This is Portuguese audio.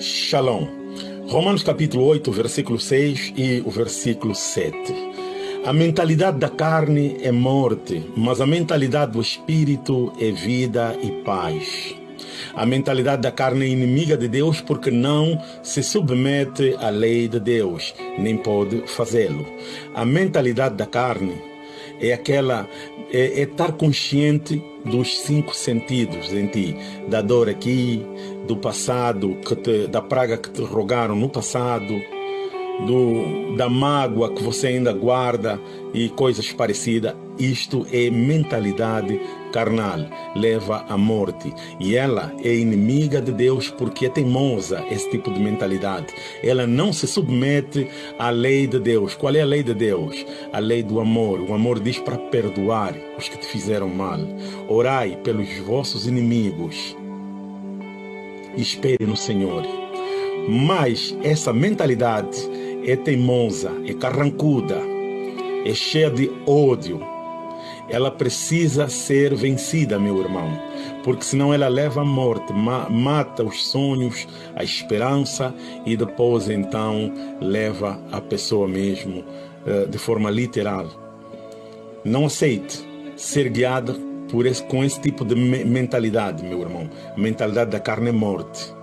Shalom. Romanos capítulo 8, versículo 6 e o versículo 7. A mentalidade da carne é morte, mas a mentalidade do espírito é vida e paz. A mentalidade da carne é inimiga de Deus porque não se submete à lei de Deus, nem pode fazê-lo. A mentalidade da carne é aquela é, é, estar consciente dos cinco sentidos em ti, da dor aqui, do passado, te, da praga que te rogaram no passado, do, da mágoa que você ainda guarda e coisas parecidas. Isto é mentalidade carnal, leva à morte. E ela é inimiga de Deus porque é teimosa, esse tipo de mentalidade. Ela não se submete à lei de Deus. Qual é a lei de Deus? A lei do amor. O amor diz para perdoar os que te fizeram mal. Orai pelos vossos inimigos. Espere no Senhor. Mas essa mentalidade é teimosa, é carrancuda, é cheia de ódio. Ela precisa ser vencida, meu irmão, porque senão ela leva à morte, mata os sonhos, a esperança e depois então leva a pessoa mesmo eh, de forma literal. Não aceite ser guiado por esse, com esse tipo de mentalidade, meu irmão. A mentalidade da carne é morte.